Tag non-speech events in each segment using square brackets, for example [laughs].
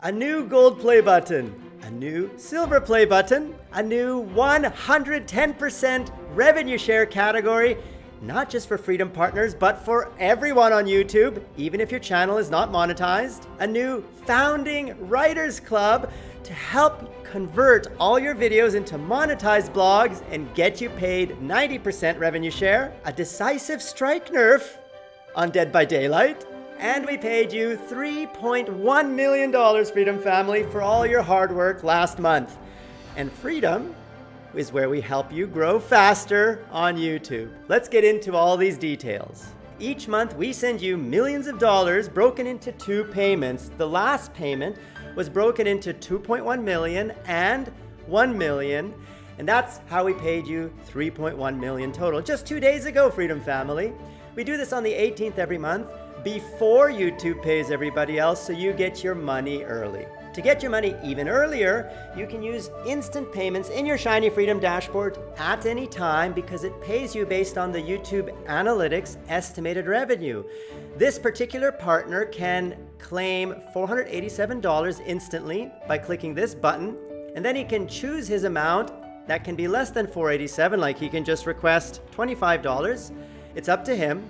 a new gold play button, a new silver play button, a new 110% revenue share category, not just for Freedom Partners, but for everyone on YouTube, even if your channel is not monetized, a new Founding Writers Club to help convert all your videos into monetized blogs and get you paid 90% revenue share, a decisive strike nerf on Dead by Daylight, and we paid you $3.1 million, Freedom Family, for all your hard work last month. And Freedom is where we help you grow faster on YouTube. Let's get into all these details. Each month, we send you millions of dollars broken into two payments. The last payment was broken into 2.1 million and 1 million. And that's how we paid you 3.1 million total. Just two days ago, Freedom Family. We do this on the 18th every month before YouTube pays everybody else so you get your money early. To get your money even earlier, you can use instant payments in your Shiny Freedom dashboard at any time because it pays you based on the YouTube Analytics estimated revenue. This particular partner can claim $487 instantly by clicking this button, and then he can choose his amount that can be less than 487, like he can just request $25. It's up to him.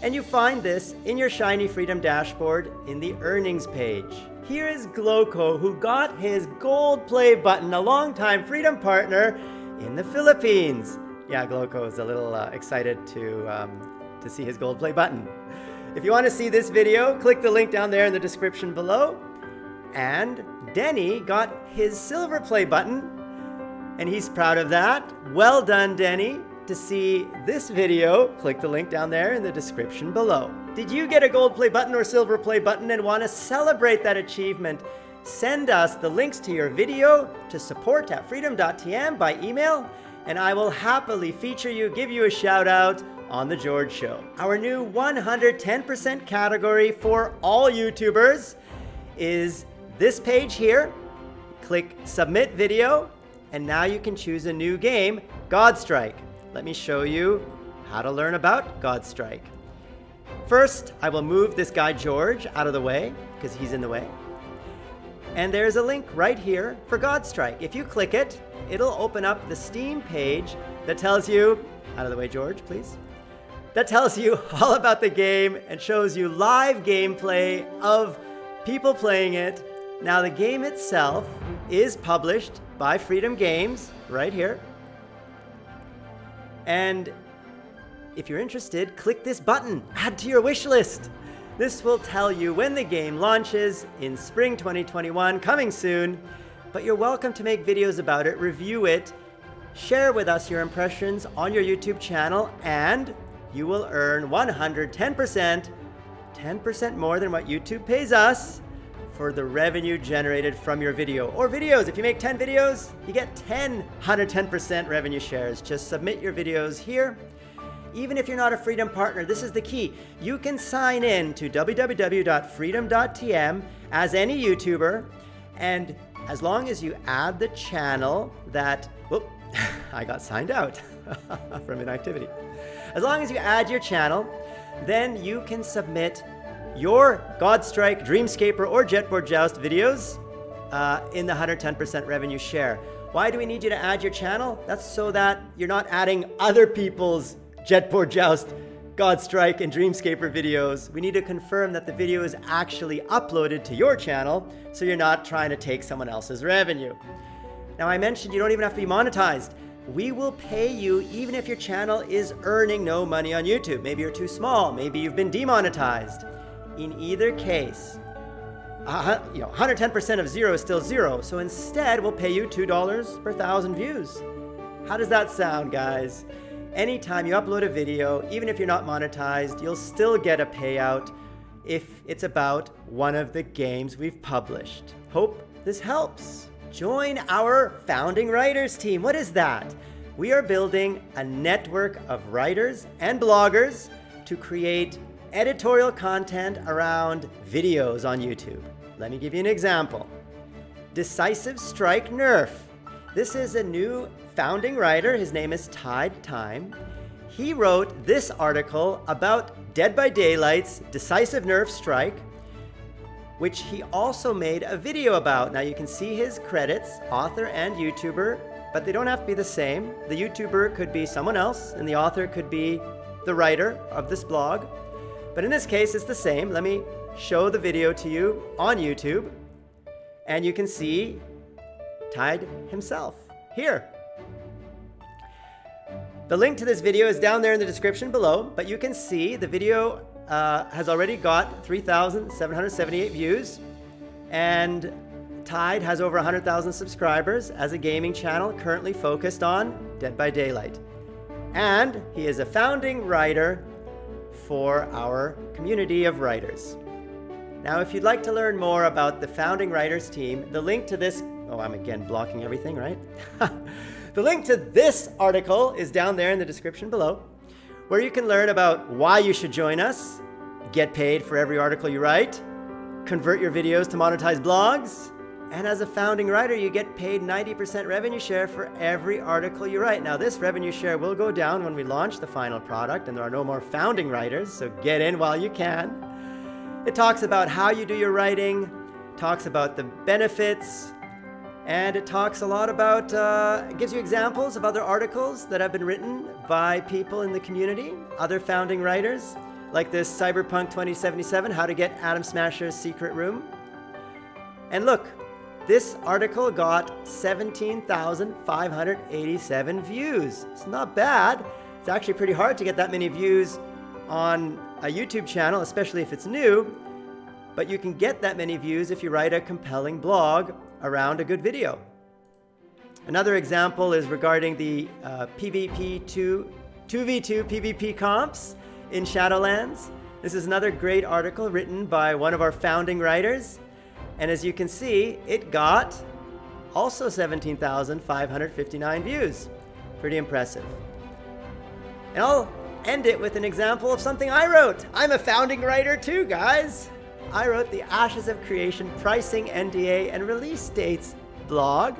And you find this in your Shiny Freedom dashboard in the earnings page. Here is Glowco, who got his gold play button, a longtime Freedom partner in the Philippines. Yeah, Glowco is a little uh, excited to, um, to see his gold play button. If you want to see this video, click the link down there in the description below. And Denny got his silver play button, and he's proud of that. Well done, Denny. To see this video, click the link down there in the description below. Did you get a gold play button or silver play button and want to celebrate that achievement? Send us the links to your video to support at freedom.tm by email, and I will happily feature you, give you a shout out on The George Show. Our new 110% category for all YouTubers is this page here. Click Submit Video, and now you can choose a new game, Godstrike let me show you how to learn about Godstrike. First, I will move this guy George out of the way because he's in the way. And there's a link right here for Godstrike. If you click it, it'll open up the Steam page that tells you, out of the way George, please, that tells you [laughs] all about the game and shows you live gameplay of people playing it. Now the game itself is published by Freedom Games right here. And if you're interested, click this button, add to your wish list. This will tell you when the game launches in spring 2021, coming soon. But you're welcome to make videos about it, review it, share with us your impressions on your YouTube channel, and you will earn 110%, 10% more than what YouTube pays us for the revenue generated from your video or videos. If you make 10 videos, you get 10 110% revenue shares. Just submit your videos here. Even if you're not a Freedom partner, this is the key. You can sign in to www.freedom.tm as any YouTuber, and as long as you add the channel that, whoop, [laughs] I got signed out [laughs] from inactivity. As long as you add your channel, then you can submit your Godstrike, Dreamscaper, or Jetboard Joust videos uh, in the 110% revenue share. Why do we need you to add your channel? That's so that you're not adding other people's Jetboard Joust, Godstrike, and Dreamscaper videos. We need to confirm that the video is actually uploaded to your channel so you're not trying to take someone else's revenue. Now I mentioned you don't even have to be monetized. We will pay you even if your channel is earning no money on YouTube. Maybe you're too small, maybe you've been demonetized. In either case, uh, you know, 110% of zero is still zero. So instead, we'll pay you $2 per thousand views. How does that sound, guys? Anytime you upload a video, even if you're not monetized, you'll still get a payout if it's about one of the games we've published. Hope this helps. Join our founding writers team. What is that? We are building a network of writers and bloggers to create editorial content around videos on YouTube. Let me give you an example. Decisive Strike Nerf. This is a new founding writer. His name is Tide Time. He wrote this article about Dead by Daylight's Decisive Nerf Strike. which he also made a video about. Now you can see his credits, author and YouTuber, but they don't have to be the same. The YouTuber could be someone else, and the author could be the writer of this blog. But in this case, it's the same. Let me show the video to you on YouTube, and you can see Tide himself here. The link to this video is down there in the description below, but you can see the video uh, has already got 3,778 views, and Tide has over 100,000 subscribers as a gaming channel currently focused on Dead by Daylight. And he is a founding writer for our community of writers. Now, if you'd like to learn more about the founding writers team, the link to this, oh, I'm again blocking everything, right? [laughs] The link to this article is down there in the description below, where you can learn about why you should join us, get paid for every article you write, convert your videos to monetize blogs, and as a founding writer, you get paid 90% revenue share for every article you write. Now, this revenue share will go down when we launch the final product and there are no more founding writers, so get in while you can. It talks about how you do your writing, talks about the benefits, and it talks a lot about, uh, gives you examples of other articles that have been written by people in the community, other founding writers, like this Cyberpunk 2077, How to Get Atom Smasher's Secret Room. And look, this article got 17,587 views. It's not bad. It's actually pretty hard to get that many views on a YouTube channel, especially if it's new. But you can get that many views if you write a compelling blog around a good video. Another example is regarding the uh, PvP 2, 2v2 PvP comps in Shadowlands. This is another great article written by one of our founding writers. And as you can see, it got also 17,559 views. Pretty impressive. And I'll end it with an example of something I wrote. I'm a founding writer too, guys. I wrote the Ashes of Creation Pricing, NDA, and Release Dates blog,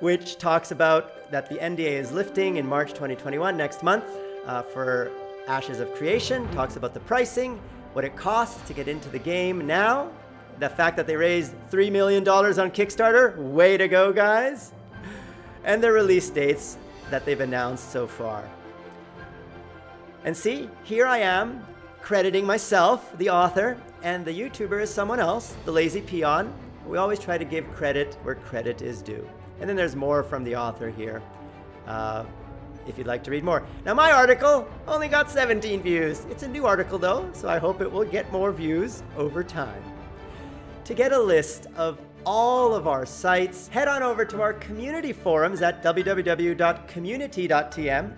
which talks about that the NDA is lifting in March 2021, next month, uh, for Ashes of Creation, talks about the pricing, what it costs to get into the game now, the fact that they raised $3 million on Kickstarter, way to go, guys, and the release dates that they've announced so far. And see, here I am crediting myself, the author, and the YouTuber is someone else, the lazy peon. We always try to give credit where credit is due. And then there's more from the author here, uh, if you'd like to read more. Now my article only got 17 views. It's a new article though, so I hope it will get more views over time. To get a list of all of our sites, head on over to our community forums at www.community.tm.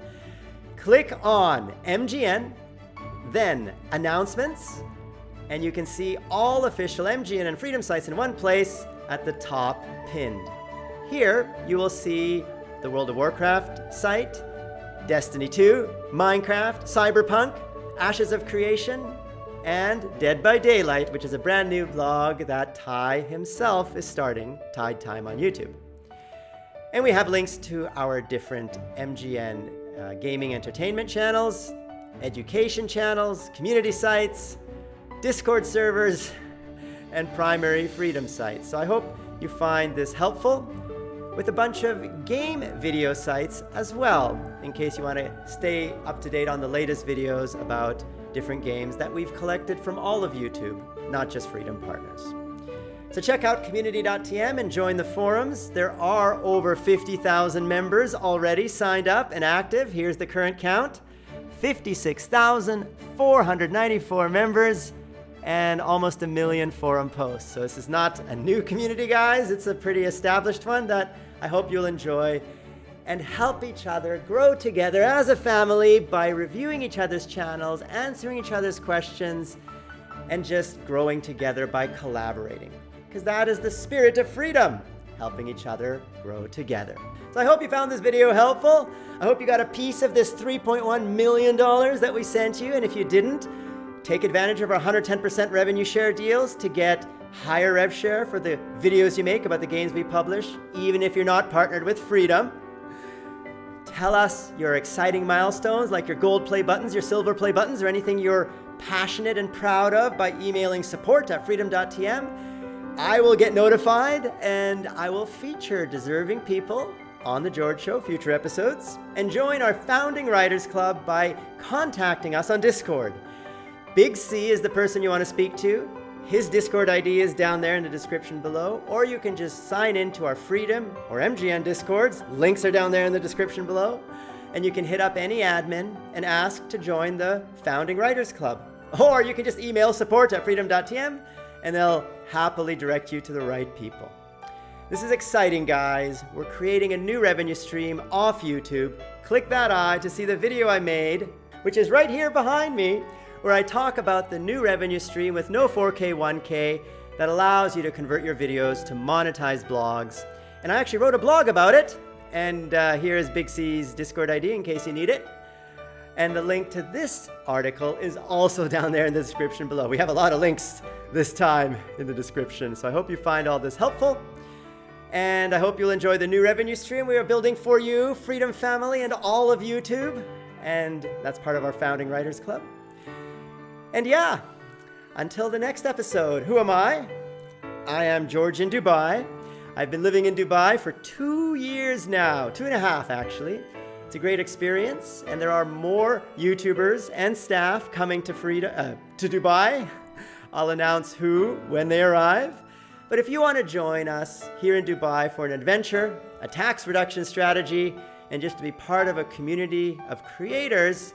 Click on MGN then announcements, and you can see all official MGN and Freedom sites in one place at the top pinned. Here, you will see the World of Warcraft site, Destiny 2, Minecraft, Cyberpunk, Ashes of Creation, and Dead by Daylight, which is a brand new blog that Ty himself is starting, Tide Time on YouTube. And we have links to our different MGN uh, gaming entertainment channels, education channels, community sites, Discord servers, [laughs] and primary freedom sites. So I hope you find this helpful with a bunch of game video sites as well, in case you want to stay up to date on the latest videos about different games that we've collected from all of YouTube, not just Freedom Partners. So check out community.tm and join the forums. There are over 50,000 members already signed up and active. Here's the current count. 56,494 members and almost a million forum posts. So this is not a new community, guys. It's a pretty established one that I hope you'll enjoy and help each other grow together as a family by reviewing each other's channels, answering each other's questions, and just growing together by collaborating. Because that is the spirit of freedom, helping each other grow together. So I hope you found this video helpful. I hope you got a piece of this $3.1 million that we sent you. And if you didn't, take advantage of our 110% revenue share deals to get higher rev share for the videos you make about the games we publish, even if you're not partnered with Freedom. Tell us your exciting milestones, like your gold play buttons, your silver play buttons, or anything you're passionate and proud of by emailing support at freedom.tm, I will get notified and I will feature deserving people on The George Show future episodes. And join our founding writers club by contacting us on Discord. Big C is the person you want to speak to. His Discord ID is down there in the description below, or you can just sign in to our Freedom or MGN Discords. Links are down there in the description below. And you can hit up any admin and ask to join the Founding Writers Club. [laughs] Or you can just email support at freedom.tm and they'll happily direct you to the right people. This is exciting, guys. We're creating a new revenue stream off YouTube. Click that eye to see the video I made, which is right here behind me, where I talk about the new revenue stream with no 4K, 1K that allows you to convert your videos to monetized blogs. And I actually wrote a blog about it. And uh, here is Big C's Discord ID in case you need it. And the link to this article is also [laughs] down there in the description below. We have a lot of links this time in the description. So I hope you find all this helpful. And I hope you'll enjoy the new revenue stream we are building for you, Freedom Family, and all of YouTube. And that's part of our Founding Writers Club. And yeah, until the next episode, who am I? I am George in Dubai. I've been living in Dubai for two years now, two and a half actually. It's a great experience, and there are more YouTubers and staff coming to, Frida, uh, to Dubai. I'll announce who when they arrive. But if you want to join us here in Dubai for an adventure, a tax reduction strategy, and just to be part of a community of creators,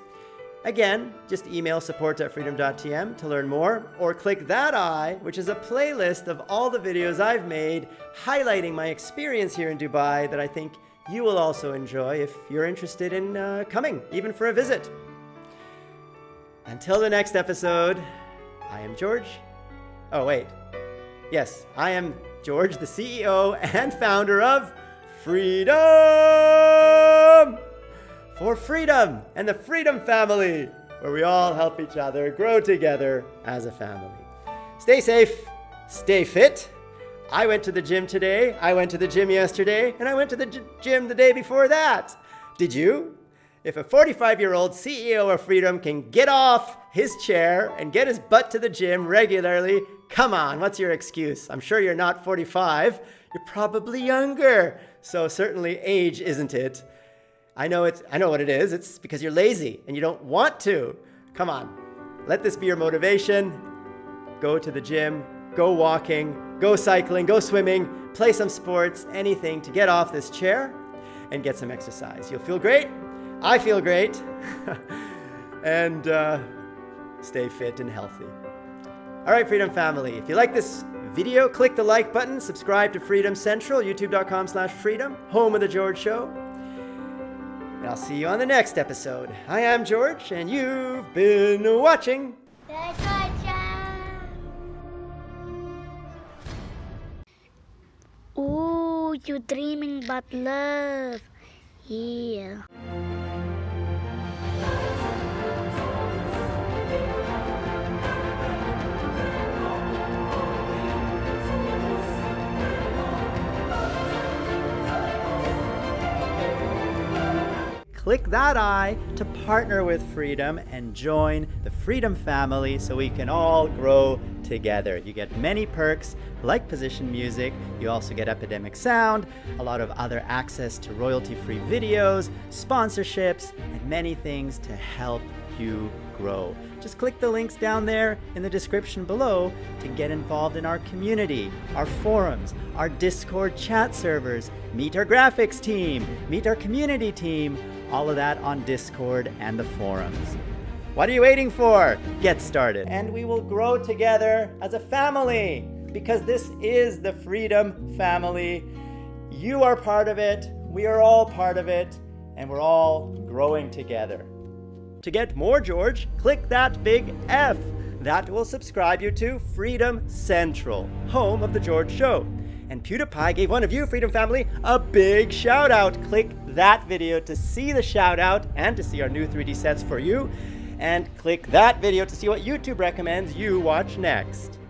Again, just email support at freedom.tm to learn more, or click that eye, which is a playlist of all the videos I've made highlighting my experience here in Dubai that I think you will also enjoy if you're interested in uh, coming, even for a visit. Until the next episode, I am George. Oh, wait. Yes, I am George, the CEO and founder of Freedom! For freedom and the Freedom Family, where we all help each other grow together as a family. Stay safe, stay fit. I went to the gym today, I went to the gym yesterday, and I went to the gym the day before that. Did you? If a 45 year old CEO of Freedom can get off his chair and get his butt to the gym regularly, come on, what's your excuse? I'm sure you're not 45, you're probably younger. So, certainly, age isn't it. I know it's I know what it is. It's because you're lazy and you don't want to. Come on. Let this be your motivation. Go to the gym, go walking, go cycling, go swimming, play some sports, anything to get off this chair and get some exercise. You'll feel great. I feel great. [laughs] and uh, stay fit and healthy. All right, Freedom Family, if you like this video, click the like button, subscribe to Freedom Central, youtube.com slash freedom, home of The George Show. And I'll see you on the next episode. I am George, and you've been watching. Ooh, you're dreaming about love. Yeah. Click that eye to partner with Freedom and join the Freedom family so we can all grow together. You get many perks like position music, you also get Epidemic Sound, a lot of other access to royalty-free videos, sponsorships, and many things to help you grow. Just click the links down there in the description below to get involved in our community, our forums, our Discord chat servers, meet our graphics team, meet our community team, all of that on Discord and the forums. What are you waiting for? Get started. And we will grow together as a family because this is the Freedom Family. You are part of it, we are all part of it, and we're all growing together. To get more George, click that big F. That will subscribe you to Freedom Central, home of The George Show. And PewDiePie gave one of you, Freedom Family, a big shout out. Click that video to see the shout out and to see our new 3D sets for you. And click that video to see what YouTube recommends you watch next.